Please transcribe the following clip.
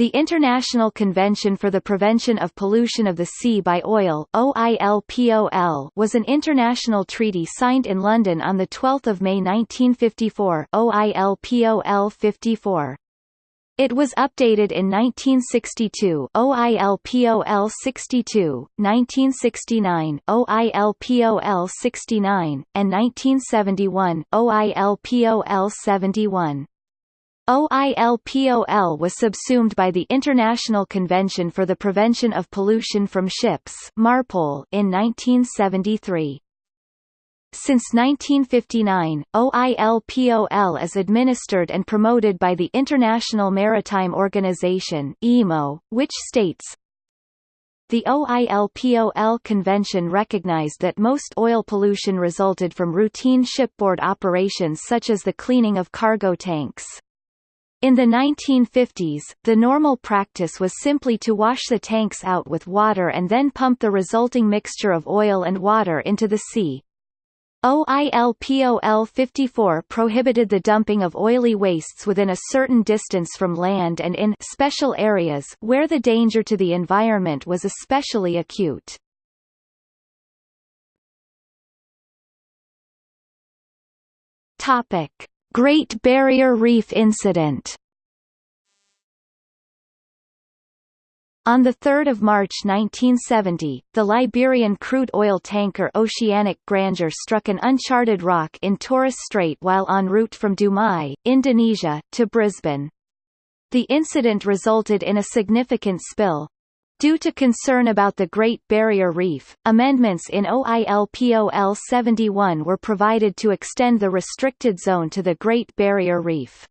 The International Convention for the Prevention of Pollution of the Sea by Oil OILPOL was an international treaty signed in London on 12 May 1954 OILPOL 54. It was updated in 1962 OILPOL 62, 1969 OILPOL 69, and 1971 OILPOL 71. OILPOL was subsumed by the International Convention for the Prevention of Pollution from Ships MARPOL in 1973. Since 1959, OILPOL is administered and promoted by the International Maritime Organization IMO, which states, the OILPOL convention recognized that most oil pollution resulted from routine shipboard operations such as the cleaning of cargo tanks. In the 1950s, the normal practice was simply to wash the tanks out with water and then pump the resulting mixture of oil and water into the sea. OILPOL 54 prohibited the dumping of oily wastes within a certain distance from land and in special areas where the danger to the environment was especially acute. Topic: Great Barrier Reef Incident On 3 March 1970, the Liberian crude oil tanker Oceanic Grandeur struck an uncharted rock in Torres Strait while en route from Dumai, Indonesia, to Brisbane. The incident resulted in a significant spill, Due to concern about the Great Barrier Reef, amendments in OILPOL 71 were provided to extend the restricted zone to the Great Barrier Reef.